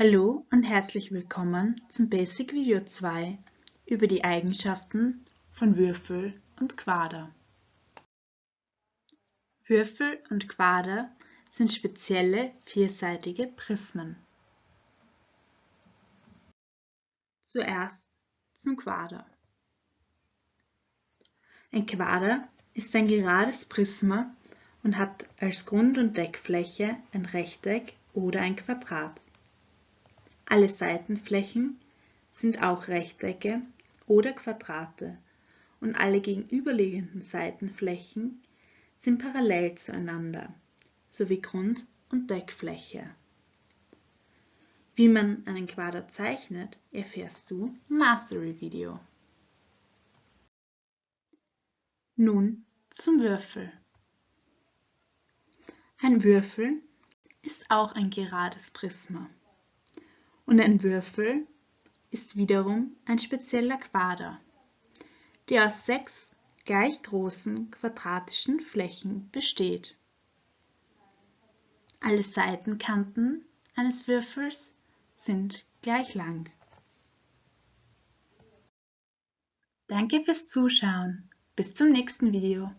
Hallo und herzlich willkommen zum Basic Video 2 über die Eigenschaften von Würfel und Quader. Würfel und Quader sind spezielle vierseitige Prismen. Zuerst zum Quader. Ein Quader ist ein gerades Prisma und hat als Grund- und Deckfläche ein Rechteck oder ein Quadrat. Alle Seitenflächen sind auch Rechtecke oder Quadrate und alle gegenüberliegenden Seitenflächen sind parallel zueinander, sowie Grund- und Deckfläche. Wie man einen Quader zeichnet, erfährst du im Mastery-Video. Nun zum Würfel. Ein Würfel ist auch ein gerades Prisma. Und ein Würfel ist wiederum ein spezieller Quader, der aus sechs gleich großen quadratischen Flächen besteht. Alle Seitenkanten eines Würfels sind gleich lang. Danke fürs Zuschauen. Bis zum nächsten Video.